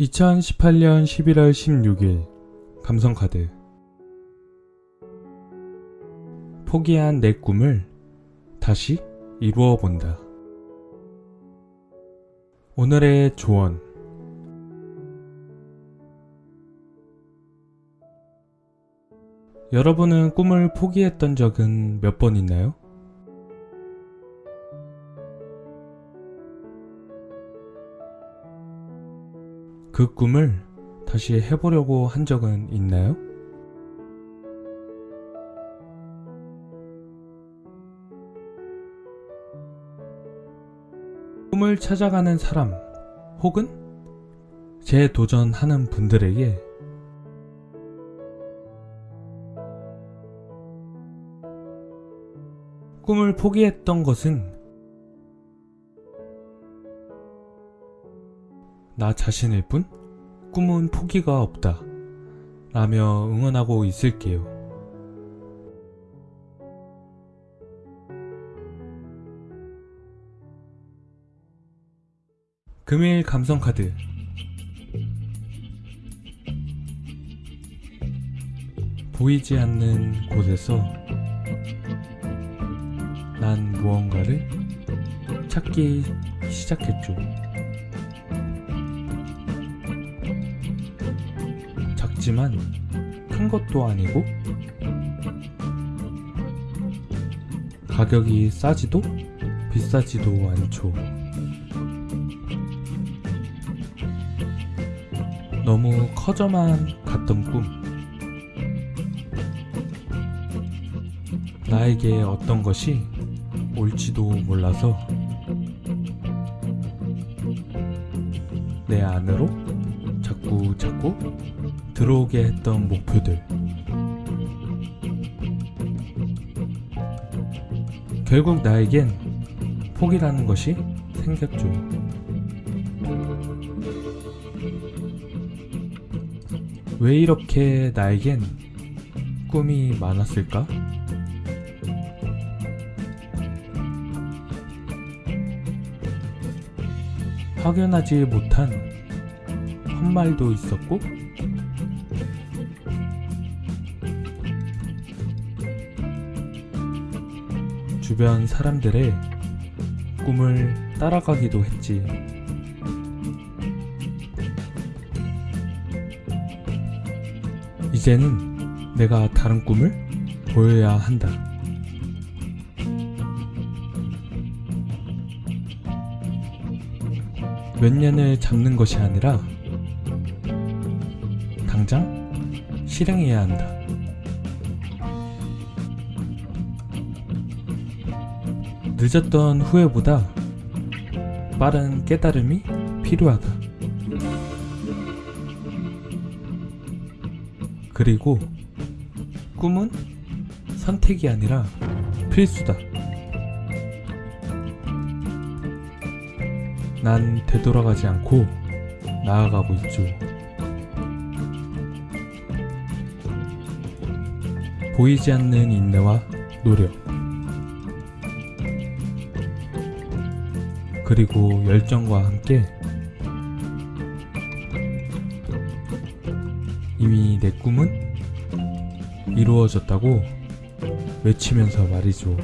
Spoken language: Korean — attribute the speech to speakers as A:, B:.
A: 2018년 11월 16일 감성카드 포기한 내 꿈을 다시 이루어 본다. 오늘의 조언 여러분은 꿈을 포기했던 적은 몇 번 있나요? 그 꿈을 다시 해보려고 한 적은 있나요? 꿈을 찾아가는 사람 혹은 재도전하는 분들에게 꿈을 포기했던 것은 나 자신일 뿐 꿈은 포기가 없다 라며 응원하고 있을게요. 금일 감성카드 보이지 않는 곳에서 난 무언가를 찾기 시작했죠. 작지만 큰 것도 아니고 가격이 싸지도 비싸지도 않죠. 너무 커져만 갔던 꿈. 나에게 어떤 것이 올지도 몰라서 내 안으로 자꾸 자꾸 들어오게 했던 목표들. 결국 나에겐 포기라는 것이 생겼죠. 왜 이렇게 나에겐 꿈이 많았을까? 확연하지 못한 헛말도 있었고 주변 사람들의 꿈을 따라가기도 했지. 이제는 내가 다른 꿈을 보여야 한다. 몇 년을 잡는 것이 아니라 당장 실행해야 한다. 늦었던 후회보다 빠른 깨달음이 필요하다. 그리고 꿈은 선택이 아니라 필수다. 난 되돌아가지 않고 나아가고 있죠. 보이지 않는 인내와 노력. 그리고 열정과 함께 이미 내 꿈은 이루어졌다고 외치면서 말이죠.